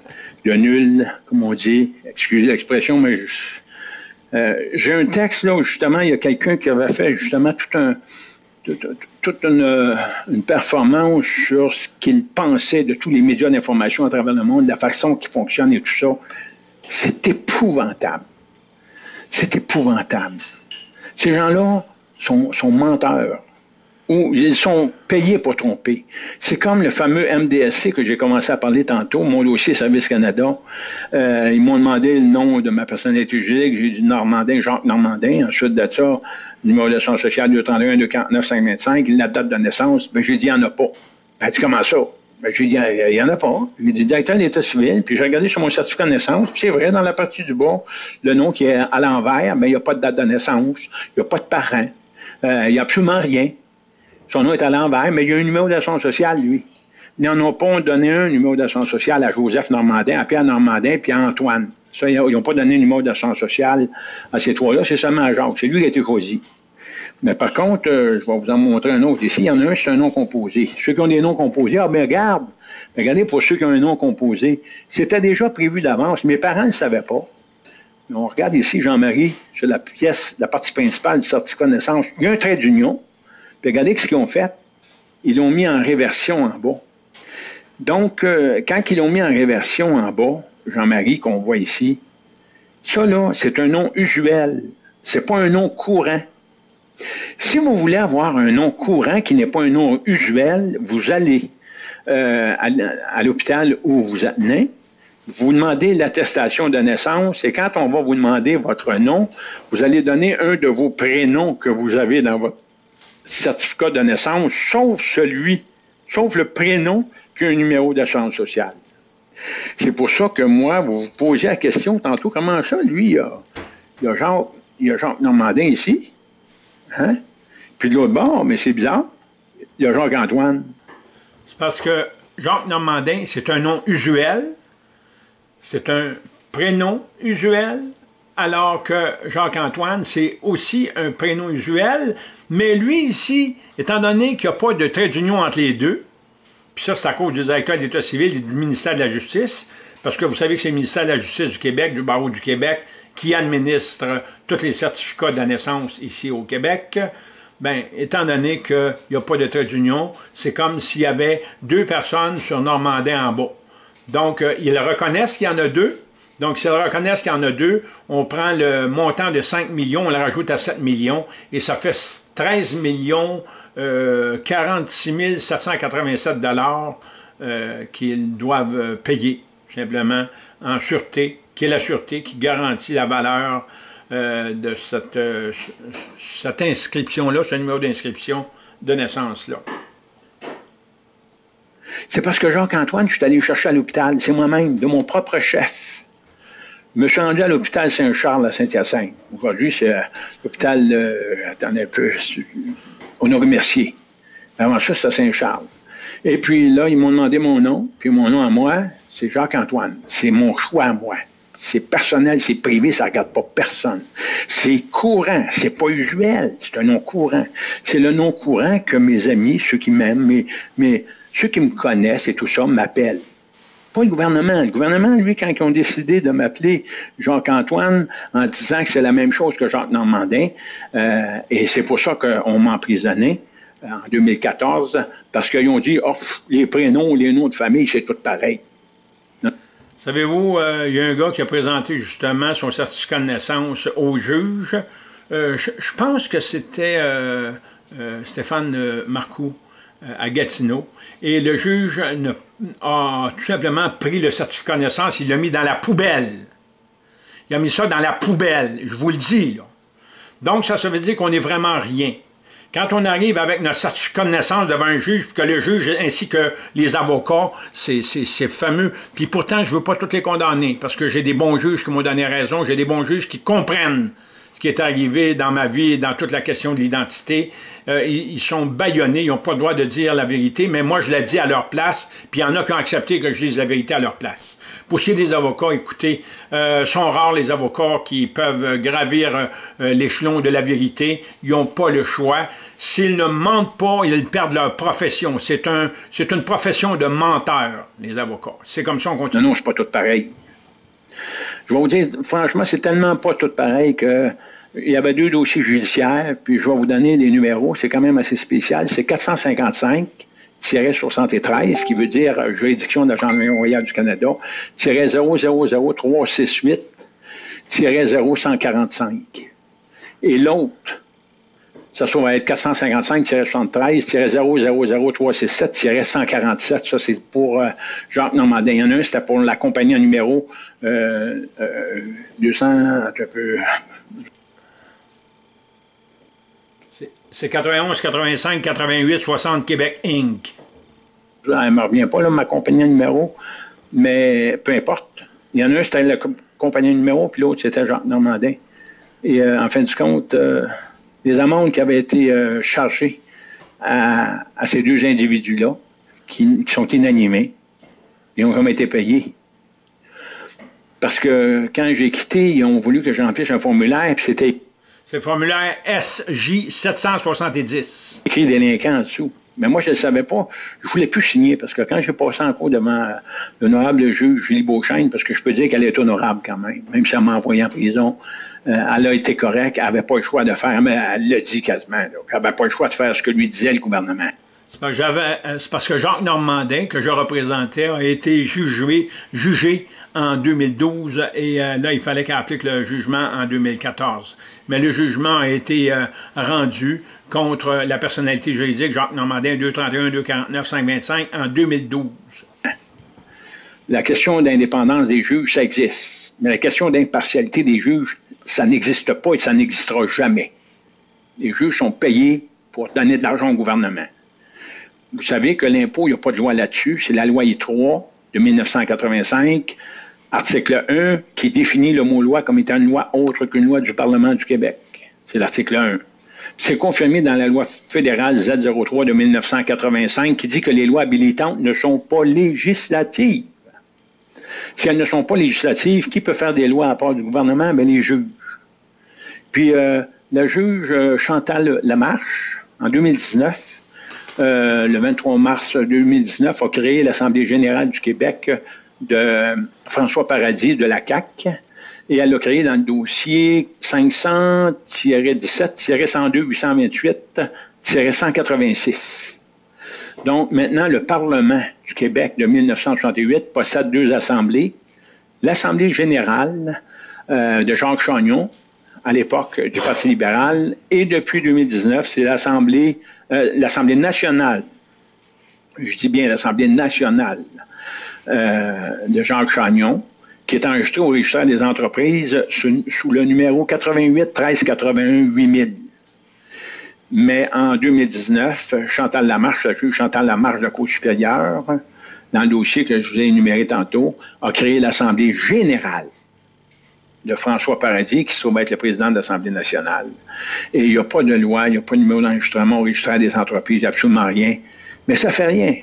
Speaker 2: de nul, comme on dit. Excusez l'expression, mais euh, j'ai un texte là où justement il y a quelqu'un qui avait fait justement tout un, toute une, une, performance sur ce qu'il pensait de tous les médias d'information à travers le monde, la façon qui fonctionne et tout ça. C'est épouvantable. C'est épouvantable. Ces gens-là sont menteurs ou ils sont payés pour tromper. C'est comme le fameux MDSC que j'ai commencé à parler tantôt, mon dossier Service Canada. Euh, ils m'ont demandé le nom de ma personnalité juridique. J'ai dit Normandin, Jacques Normandin. Ensuite de ça, numéro de son social 231 249 525, la date de naissance. Ben, j'ai dit, il n'y en a pas. Ben, dit, comment ça? Ben, j'ai dit, il n'y en a pas. J'ai dit, directeur de l'État civil, puis j'ai regardé sur mon certificat de naissance, c'est vrai, dans la partie du bas, le nom qui est à l'envers, mais il n'y a pas de date de naissance, il n'y a pas de parent, euh, il n'y a absolument rien. Son nom est à l'envers, mais il y a un numéro d'assurance sociale, lui. Ils n'en ont pas donné un numéro d'assurance sociale à Joseph Normandin, à Pierre Normandin, puis à Antoine. Ça, ils n'ont pas donné un numéro d'assurance sociale à ces trois-là, c'est seulement à Jacques. C'est lui qui a été choisi. Mais par contre, euh, je vais vous en montrer un autre ici. Il y en a un, c'est un nom composé. Ceux qui ont des noms composés, ah ben regarde, regardez pour ceux qui ont un nom composé. C'était déjà prévu d'avance. Mes parents ne le savaient pas. on regarde ici Jean-Marie sur la pièce, la partie principale du certificat de naissance. Il y a un trait d'union. Regardez ce qu'ils ont fait. Ils l'ont mis en réversion en bas. Donc, euh, quand ils l'ont mis en réversion en bas, Jean-Marie, qu'on voit ici, ça là, c'est un nom usuel. C'est pas un nom courant. Si vous voulez avoir un nom courant qui n'est pas un nom usuel, vous allez euh, à, l'hôpital où vous êtes vous demandez l'attestation de naissance et quand on va vous demander votre nom, vous allez donner un de vos prénoms que vous avez dans votre certificat de naissance, sauf celui, sauf le prénom qui a un numéro d'assurance sociale. C'est pour ça que moi, vous vous posez la question tantôt, comment ça, lui, il y a, il a Jacques, il a Normandin ici, Hein? Puis de l'autre bord, mais c'est bizarre, il y a Jacques-Antoine.
Speaker 1: C'est parce que Jacques Normandin, c'est un nom usuel, c'est un prénom usuel, alors que Jacques-Antoine, c'est aussi un prénom usuel, mais lui ici, étant donné qu'il n'y a pas de trait d'union entre les deux, puis ça c'est à cause du directeur de l'État civil et du ministère de la Justice, parce que vous savez que c'est le ministère de la Justice du Québec, du barreau du Québec, qui administre tous les certificats de la naissance ici au Québec, ben, étant donné qu'il n'y a pas de trait d'union, c'est comme s'il y avait deux personnes sur Normandin en bas. Donc, euh, ils reconnaissent qu'il y en a deux. Donc, s'ils reconnaissent qu'il y en a deux, on prend le montant de 5 millions, on le rajoute à 7 millions, et ça fait 13 millions euh, 46 787 dollars euh, qu'ils doivent payer, simplement, en sûreté, qui est la sûreté qui garantit la valeur euh, de cette, euh, cette inscription-là, ce numéro d'inscription de naissance-là.
Speaker 2: C'est parce que Jacques-Antoine, je suis allé chercher à l'hôpital, c'est moi-même, de mon propre chef. Je me suis rendu à l'hôpital Saint-Charles à Saint-Hyacinthe. Aujourd'hui, c'est euh, l'hôpital, attendez un peu, Honoré Mercier. Avant ça, c'était Saint-Charles. Et puis là, ils m'ont demandé mon nom, puis mon nom à moi, c'est Jacques-Antoine. C'est mon choix à moi. C'est personnel, c'est privé, ça ne regarde pas personne. C'est courant, c'est pas usuel, c'est un nom courant. C'est le nom courant que mes amis, ceux qui m'aiment, mais, ceux qui me connaissent et tout ça, m'appellent. Pas le gouvernement. Le gouvernement, lui, quand ils ont décidé de m'appeler Jacques-Antoine en disant que c'est la même chose que Jacques Normandin, euh, et c'est pour ça qu'on m'a emprisonné euh, en 2014, parce qu'ils ont dit, oh, les prénoms, les noms de famille, c'est tout pareil.
Speaker 1: Savez-vous, euh, il y a un gars qui a présenté justement son certificat de naissance au juge. Je, pense que c'était Stéphane Marcoux à Gatineau. Et le juge a tout simplement pris le certificat de naissance, il l'a mis dans la poubelle. Il a mis ça dans la poubelle, je vous le dis. Donc, ça, ça veut dire qu'on n'est vraiment rien. Quand on arrive avec notre certificat de naissance devant un juge, puis que le juge ainsi que les avocats, c'est fameux. Puis pourtant, je ne veux pas toutes les condamner, parce que j'ai des bons juges qui m'ont donné raison, j'ai des bons juges qui comprennent ce qui est arrivé dans ma vie, dans toute la question de l'identité. Euh, ils, sont baillonnés, ils n'ont pas le droit de dire la vérité, mais moi, je l'ai dit à leur place, puis il y en a qui ont accepté que je dise la vérité à leur place. Pour ce qui est des avocats, écoutez, euh, sont rares les avocats qui peuvent gravir euh, l'échelon de la vérité. Ils n'ont pas le choix. S'ils ne mentent pas, ils perdent leur profession. C'est un, c'est une profession de menteurs, les avocats. C'est comme ça qu'on continue.
Speaker 2: Non, non, c'est pas tout pareil. Je vais vous dire, franchement, c'est tellement pas tout pareil que il y avait deux dossiers judiciaires, puis je vais vous donner les numéros, c'est quand même assez spécial. C'est 455-73, qui veut dire juridiction de la Gendarmerie royale du Canada, 000-0148-0145. Et l'autre, ça va être 455-73-000367-147. Ça, c'est pour euh, Jacques Normandin. Il y en a un, c'était pour la compagnie en numéro euh, 200, euh, un peu...
Speaker 1: C'est 91, 85, 88, 60 Québec Inc.
Speaker 2: Elle ne me revient pas, là, ma compagnie en numéro, mais peu importe. Il y en a un, c'était la compagnie en numéro, puis l'autre, c'était Jacques Normandin. Et euh, en fin de compte des amendes qui avaient été euh, chargées à, ces deux individus-là, qui, sont inanimés, et ont jamais été payés. Parce que quand j'ai quitté, ils ont voulu que j'emplisse un formulaire, puis c'était...
Speaker 1: C'est le formulaire SJ 770.
Speaker 2: Écrit délinquant en dessous. Mais moi, je ne le savais pas. Je ne voulais plus signer parce que quand j'ai passé en cours devant l'honorable juge Julie Beauchesne, parce que je peux dire qu'elle est honorable quand même, même si elle m'a envoyé en prison, elle a été correcte, elle n'avait pas le choix de faire, mais elle l'a dit quasiment, elle n'avait pas le choix de faire ce que lui disait le gouvernement.
Speaker 1: C'est parce, que Jacques Normandin, que je représentais, a été jugé, jugé en 2012 et euh, là, il fallait qu'elle applique le jugement en 2014. Mais le jugement a été euh, rendu contre la personnalité juridique Jacques Normandin 231, 249, 525 en 2012.
Speaker 2: La question d'indépendance des juges, ça existe. Mais la question d'impartialité des juges, ça n'existe pas et ça n'existera jamais. Les juges sont payés pour donner de l'argent au gouvernement. Vous savez que l'impôt, il n'y a pas de loi là-dessus. C'est la loi I3 de 1985, article 1, qui définit le mot loi comme étant une loi autre qu'une loi du Parlement du Québec. C'est l'article 1. C'est confirmé dans la loi fédérale Z03 de 1985 qui dit que les lois habilitantes ne sont pas législatives. Si elles ne sont pas législatives, qui peut faire des lois à part du gouvernement? Bien, les juges. Puis, euh, la juge euh, Chantal Lamarche, en 2019, euh, le 23 mars 2019, a créé l'Assemblée générale du Québec de François Paradis de la CAC et elle l'a créé dans le dossier 500-17-102-828-186. Donc, maintenant, le Parlement du Québec de 1968 possède deux assemblées. L'Assemblée générale de Jacques Chagnon, à l'époque du Parti libéral, et depuis 2019, c'est l'Assemblée euh, l'Assemblée nationale, je dis bien l'Assemblée nationale euh, de Jacques Chagnon, qui est enregistrée au registre des entreprises sous, le numéro 88 13 81 8000. Mais en 2019, Chantal Lamarche, la juge Chantal Lamarche de la Cour supérieure, dans le dossier que je vous ai énuméré tantôt, a créé l'Assemblée générale de François Paradis, qui se trouve être le président de l'Assemblée nationale. Et il n'y a pas de loi, il n'y a pas de numéro d'enregistrement au registre des entreprises, absolument rien. Mais ça fait rien.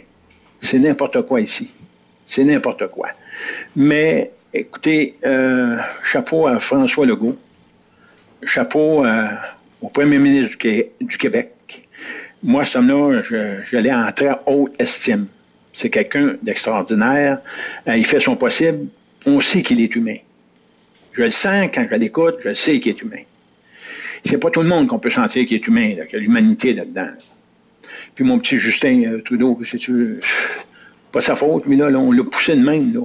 Speaker 2: C'est n'importe quoi ici. C'est n'importe quoi. Mais, écoutez, euh, chapeau à François Legault, chapeau euh, au premier ministre du, Québec. Moi, ce homme-là, je, l'ai en très haute estime. C'est quelqu'un d'extraordinaire. Euh, il fait son possible. On sait qu'il est humain. Je le sens quand je l'écoute, je sais qu'il est humain. C'est pas tout le monde qu'on peut sentir qu'il est humain, qu'il y a l'humanité là-dedans. Puis mon petit Justin euh, Trudeau, si tu veux, pas sa faute, mais là, on l'a poussé de même, là.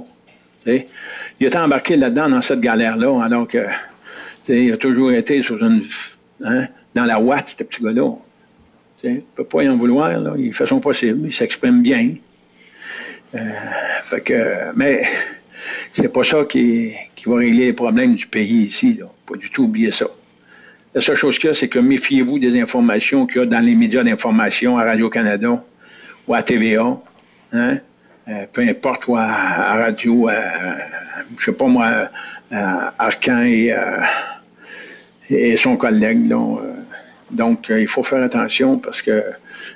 Speaker 2: Il a embarqué là-dedans, dans cette galère-là, alors que, il a toujours été sur une, hein, dans la ouate, ce petit gars-là. Il ne peut pas y en vouloir, là. il fait son possible, il s'exprime bien. Euh, fait que, mais c'est pas ça qui, va régler les problèmes du pays ici. Là. Pas du tout oublier ça. La seule chose qu'il y a, c'est que méfiez-vous des informations qu'il y a dans les médias d'information à Radio-Canada ou à TVA. Hein? Euh, peu importe, ou à, Radio, euh, je sais pas moi, Arcan et, euh, son collègue. Donc, donc, il faut faire attention parce que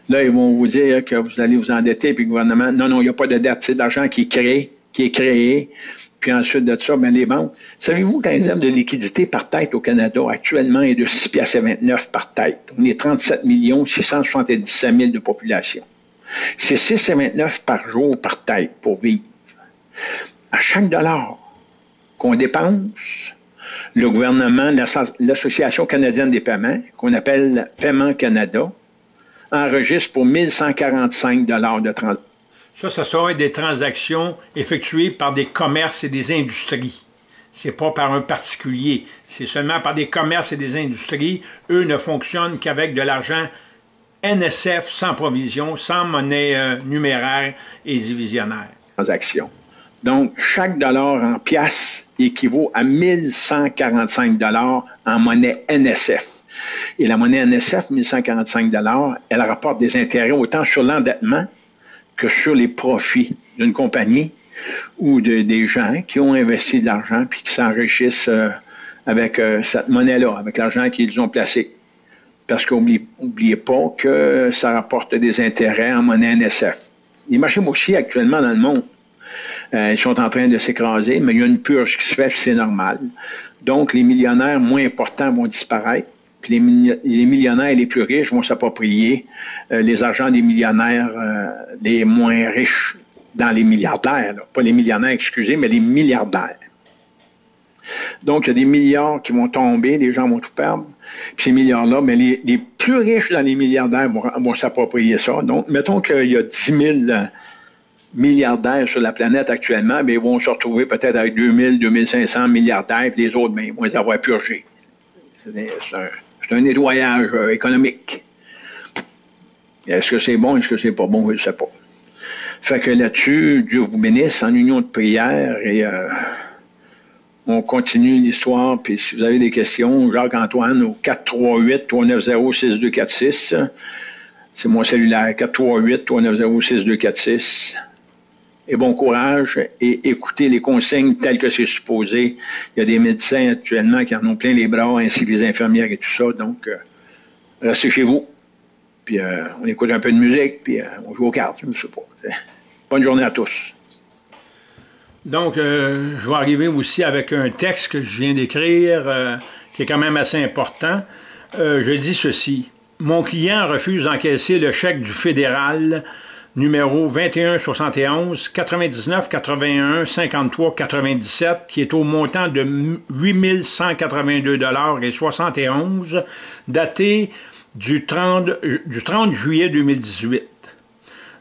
Speaker 2: là, ils vont vous dire que vous allez vous endetter, puis le gouvernement, non, non, il n'y a pas de dette, c'est de l'argent qui est créé qui est créé. Puis ensuite de ça, bien, les banques. Savez-vous que de liquidité par tête au Canada actuellement est de 6,29 par tête? On est 37 677 000 de population. C'est 6,29 par jour par tête pour vivre. À chaque dollar qu'on dépense, le gouvernement, l'Association canadienne des paiements, qu'on appelle Paiement Canada, enregistre pour 1145 dollars de transaction
Speaker 1: ça, ça sera des transactions effectuées par des commerces et des industries. C'est pas par un particulier. C'est seulement par des commerces et des industries. Eux ne fonctionnent qu'avec de l'argent NSF sans provision, sans monnaie euh, numéraire et divisionnaire.
Speaker 2: Transactions. Donc, chaque dollar en pièces équivaut à 1145 dollars en monnaie NSF. Et la monnaie NSF, 1145 dollars, elle rapporte des intérêts autant sur l'endettement que sur les profits d'une compagnie ou de, des gens qui ont investi de l'argent puis qui s'enrichissent euh, avec euh, cette monnaie-là, avec l'argent qu'ils ont placé. Parce qu'oubliez pas que ça rapporte des intérêts en monnaie NSF. Les marchés boursiers actuellement dans le monde, euh, ils sont en train de s'écraser, mais il y a une purge qui se fait, c'est normal. Donc, les millionnaires moins importants vont disparaître puis les, millionnaires les plus riches vont s'approprier euh, les argents des millionnaires euh, les moins riches dans les milliardaires. Pas les millionnaires, excusez, mais les milliardaires. Donc, il y a des milliards qui vont tomber, les gens vont tout perdre. Puis ces milliards-là, mais les, plus riches dans les milliardaires vont, s'approprier ça. Donc, mettons qu'il y a 10 000 euh, milliardaires sur la planète actuellement, mais ils vont se retrouver peut-être avec 2000, 2500 milliardaires, puis les autres, mais ils vont les avoir purgés. C'est un, un nettoyage euh, économique. Est-ce que c'est bon, est-ce que c'est pas bon, je ne sais pas. Fait que là-dessus, Dieu vous bénisse en union de prière et euh, on continue l'histoire. Puis si vous avez des questions, Jacques-Antoine au 438-390-6246. C'est mon cellulaire, 438-390-6246 et bon courage et écoutez les consignes telles que c'est supposé. Il y a des médecins actuellement qui en ont plein les bras, ainsi que les infirmières et tout ça. Donc, euh, restez chez vous. Puis on écoute un peu de musique, puis on joue aux cartes, je ne sais pas. Bonne journée à tous.
Speaker 1: Donc, je vais arriver aussi avec un texte que je viens d'écrire, qui est quand même assez important. je dis ceci. Mon client refuse d'encaisser le chèque du fédéral numéro 2171 99 81 53 97 qui est au montant de 8182 dollars et 71 daté du 30, du 30 juillet 2018.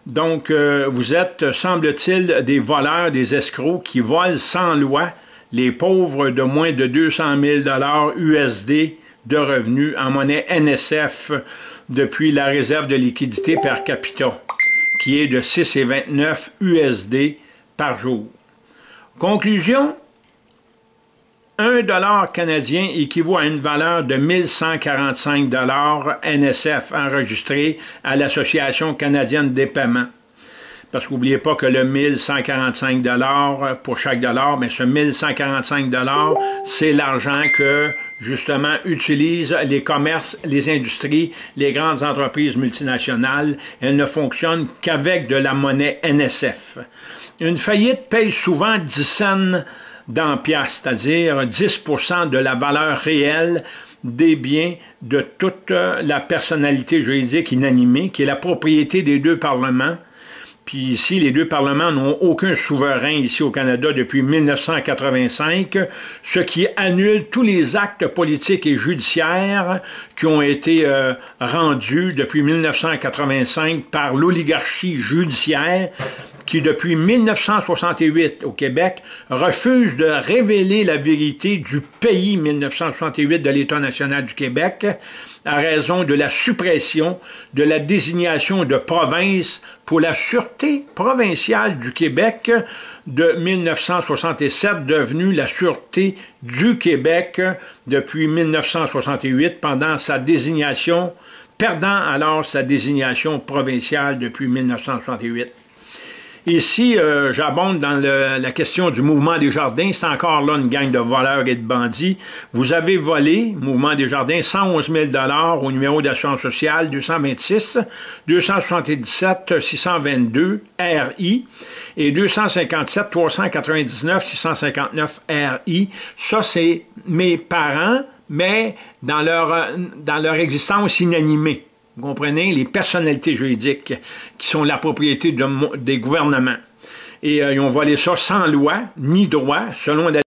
Speaker 1: Donc, euh, vous êtes, semble-t-il, des voleurs, des escrocs qui volent sans loi les pauvres de moins de 200 000 dollars USD de revenus en monnaie NSF depuis la réserve de liquidité per capita qui est de 6,29 USD par jour. Conclusion, 1 dollar canadien équivaut à une valeur de 1145 dollars NSF enregistré à l'Association canadienne des paiements. Parce qu'oubliez pas que le 1145 dollars pour chaque dollar, mais ce 1145 dollars, c'est l'argent que justement, utilisent les commerces, les industries, les grandes entreprises multinationales. Elles ne fonctionnent qu'avec de la monnaie NSF. Une faillite paye souvent 10 cents dans c'est-à-dire 10% de la valeur réelle des biens de toute la personnalité juridique inanimée, qui est la propriété des deux parlements, ici, les deux parlements n'ont aucun souverain ici au Canada depuis 1985, ce qui annule tous les actes politiques et judiciaires qui ont été euh, rendus depuis 1985 par l'oligarchie judiciaire qui, depuis 1968 au Québec, refuse de révéler la vérité du pays 1968 de l'État national du Québec à raison de la suppression de la désignation de province pour la Sûreté provinciale du Québec de 1967, devenue la Sûreté du Québec depuis 1968 pendant sa désignation, perdant alors sa désignation provinciale depuis 1968. Ici, euh, j'abonde dans la question du mouvement des jardins. C'est encore là une gang de voleurs et de bandits. Vous avez volé, mouvement des jardins, 111 000 au numéro d'assurance sociale 226 277 622 RI et 257 399 659 RI. Ça, c'est mes parents, mais dans leur, dans leur existence inanimée. Vous comprenez? Les personnalités juridiques qui sont la propriété des gouvernements. Et euh, ils ont volé ça sans loi ni droit, selon la